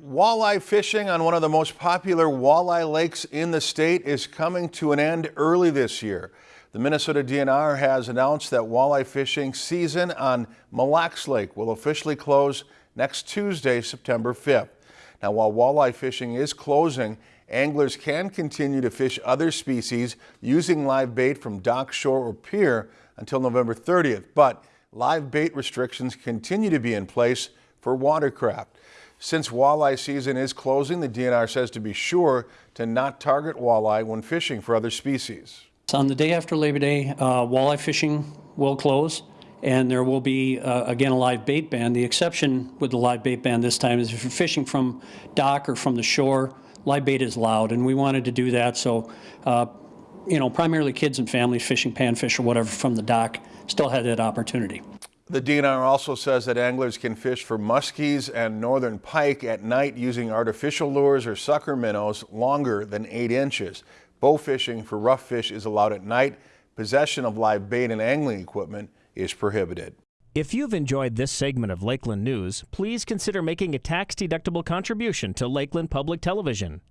Walleye fishing on one of the most popular walleye lakes in the state is coming to an end early this year. The Minnesota DNR has announced that walleye fishing season on Mille Lacs Lake will officially close next Tuesday, September 5th. Now, while walleye fishing is closing, anglers can continue to fish other species using live bait from dock, shore, or pier until November 30th. But live bait restrictions continue to be in place for watercraft. Since walleye season is closing, the DNR says to be sure to not target walleye when fishing for other species. On the day after Labor Day, uh, walleye fishing will close, and there will be, uh, again, a live bait ban. The exception with the live bait ban this time is if you're fishing from dock or from the shore, live bait is allowed, and we wanted to do that, so, uh, you know, primarily kids and families fishing panfish or whatever from the dock still had that opportunity. The DNR also says that anglers can fish for muskies and northern pike at night using artificial lures or sucker minnows longer than 8 inches. Bow fishing for rough fish is allowed at night. Possession of live bait and angling equipment is prohibited. If you've enjoyed this segment of Lakeland News, please consider making a tax-deductible contribution to Lakeland Public Television.